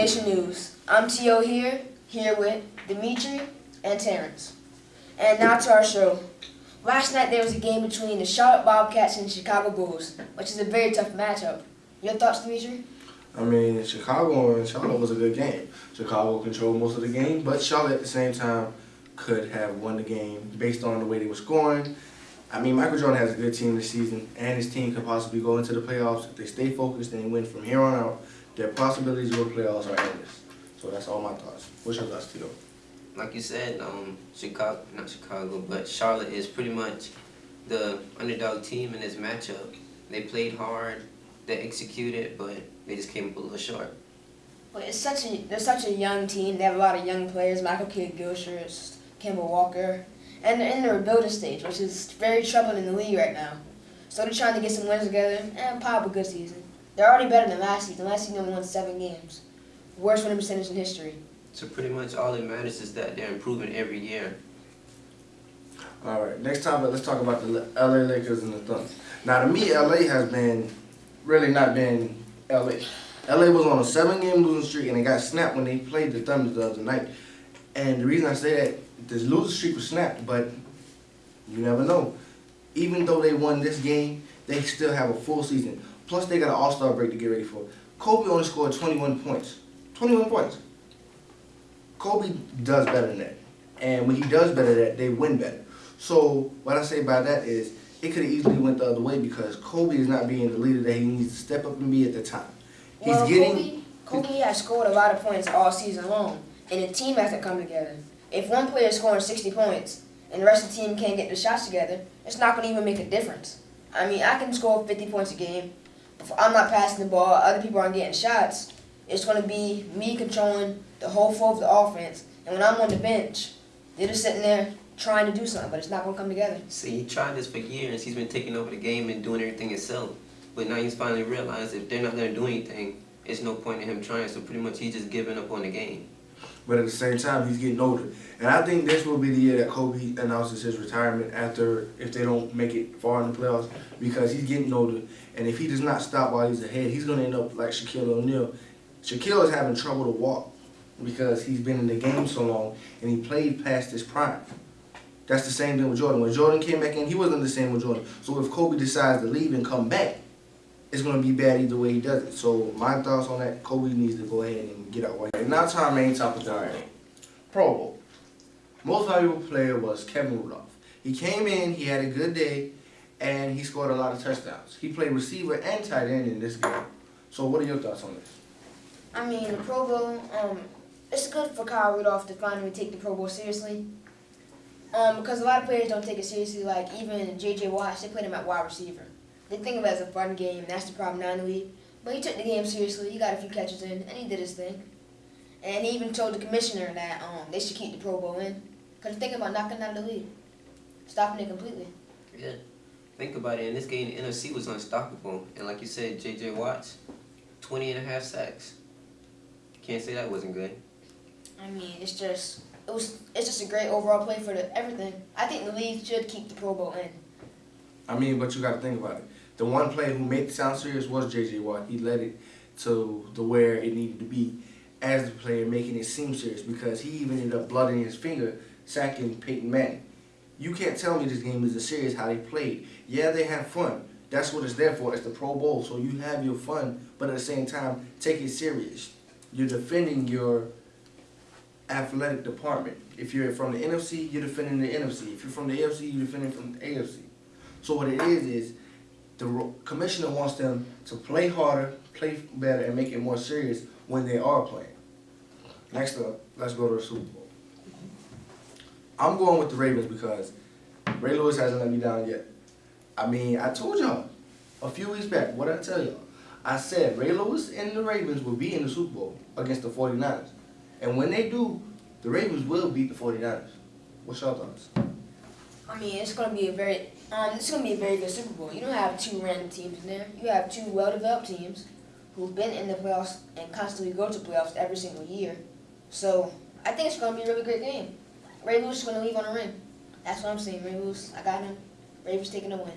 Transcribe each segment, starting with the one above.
Nation News. I'm T.O. here, here with Dimitri and Terrence. And now to our show. Last night there was a game between the Charlotte Bobcats and the Chicago Bulls, which is a very tough matchup. Your thoughts, Dimitri? I mean, Chicago and Charlotte was a good game. Chicago controlled most of the game, but Charlotte at the same time could have won the game based on the way they were scoring. I mean, Michael Jordan has a good team this season, and his team could possibly go into the playoffs if they stay focused and win from here on out. Their possibilities to go to playoffs are endless. So that's all my thoughts. What's your thoughts, Tito? like you said, um, Chicago, not Chicago, but Charlotte is pretty much the underdog team in this matchup. They played hard, they executed, but they just came up a little short. But it's such a they're such a young team. They have a lot of young players: Michael Kidd Gilchrist, Kemba Walker, and they're in the rebuilding stage, which is very troubling in the league right now. So they're trying to get some wins together and pop a good season. They're already better than last season. Last season they won seven games, worst winning percentage in history. So pretty much all that matters is that they're improving every year. All right, next topic, let's talk about the LA Lakers and the Thunder. Now, to me, LA has been really not been LA. LA was on a seven-game losing streak, and it got snapped when they played the Thunder the other night. And the reason I say that, this losing streak was snapped, but you never know. Even though they won this game, they still have a full season. Plus, they got an All-Star break to get ready for. Kobe only scored 21 points. 21 points. Kobe does better than that. And when he does better than that, they win better. So what I say by that is it could have easily went the other way because Kobe is not being the leader that he needs to step up and be at the time. He's well, getting Kobe, Kobe has scored a lot of points all season long, and the team has to come together. If one player is scoring 60 points and the rest of the team can't get the shots together, it's not going to even make a difference. I mean, I can score 50 points a game. If I'm not passing the ball, other people aren't getting shots. It's going to be me controlling the whole flow of the offense. And when I'm on the bench, they're just sitting there trying to do something, but it's not going to come together. See, he tried this for years. He's been taking over the game and doing everything himself. But now he's finally realized if they're not going to do anything, it's no point in him trying. So pretty much he's just giving up on the game. But at the same time, he's getting older. And I think this will be the year that Kobe announces his retirement after if they don't make it far in the playoffs because he's getting older. And if he does not stop while he's ahead, he's going to end up like Shaquille O'Neal. Shaquille is having trouble to walk because he's been in the game so long and he played past his prime. That's the same thing with Jordan. When Jordan came back in, he wasn't the same with Jordan. So if Kobe decides to leave and come back, it's going to be bad either way he does it. So my thoughts on that, Kobe needs to go ahead and get out. Right, now to our main topic tonight. Pro Bowl. Most valuable player was Kevin Rudolph. He came in, he had a good day, and he scored a lot of touchdowns. He played receiver and tight end in this game. So what are your thoughts on this? I mean, the Pro Bowl, um, it's good for Kyle Rudolph to finally take the Pro Bowl seriously. Um, because a lot of players don't take it seriously, like even J.J. Watt, they put him at wide receiver. They think of it as a fun game, that's the problem now in the league. But he took the game seriously, he got a few catches in, and he did his thing. And he even told the commissioner that um, they should keep the Pro Bowl in. Because they're thinking about knocking out the league. Stopping it completely. Yeah. Think about it, in this game, the NFC was unstoppable. And like you said, J.J. Watts, 20 and a half sacks. Can't say that wasn't good. I mean, it's just it was it's just a great overall play for the everything. I think the league should keep the Pro Bowl in. I mean, but you got to think about it. The one player who made it sound serious was J.J. Watt. He led it to the where it needed to be as the player, making it seem serious because he even ended up blooding his finger, sacking Peyton Manning. You can't tell me this game isn't serious how they played. Yeah, they have fun. That's what it's there for. It's the Pro Bowl, so you have your fun, but at the same time, take it serious. You're defending your athletic department. If you're from the NFC, you're defending the NFC. If you're from the AFC, you're defending from the AFC. So what it is is the commissioner wants them to play harder, play better, and make it more serious when they are playing. Next up, let's go to the Super Bowl. I'm going with the Ravens because Ray Lewis hasn't let me down yet. I mean, I told y'all a few weeks back, what I tell y'all? I said Ray Lewis and the Ravens will be in the Super Bowl against the 49ers. And when they do, the Ravens will beat the 49ers. What's your thoughts? I mean, it's going to be a very um, this is going to be a very good Super Bowl. You don't have two random teams in there. You have two well-developed teams who've been in the playoffs and constantly go to playoffs every single year. So I think it's going to be a really great game. Ray Lewis is going to leave on a win. That's what I'm saying. Ray Lewis, I got him. Ravens taking a win.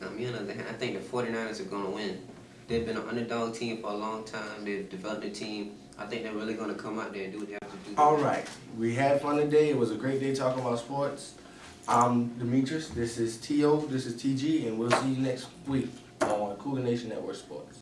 Now, me on the other hand, I think the 49ers are going to win. They've been an underdog team for a long time. They've developed a team. I think they're really going to come out there and do what they have to do. All right. We had fun today. It was a great day talking about sports. I'm Demetrius, this is T.O., this is T.G., and we'll see you next week on Cougar Nation Network Sports.